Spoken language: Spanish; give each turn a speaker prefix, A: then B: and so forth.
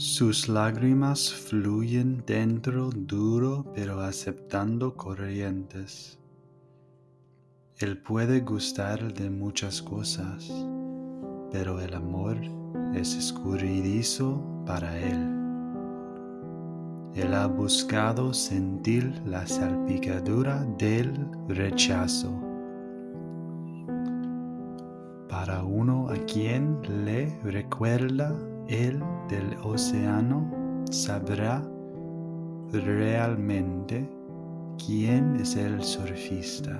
A: Sus lágrimas fluyen dentro duro pero aceptando corrientes. Él puede gustar de muchas cosas, pero el amor es escurridizo para él. Él ha buscado sentir la salpicadura del rechazo. Para uno a quien le recuerda el del océano, sabrá realmente quién es el surfista.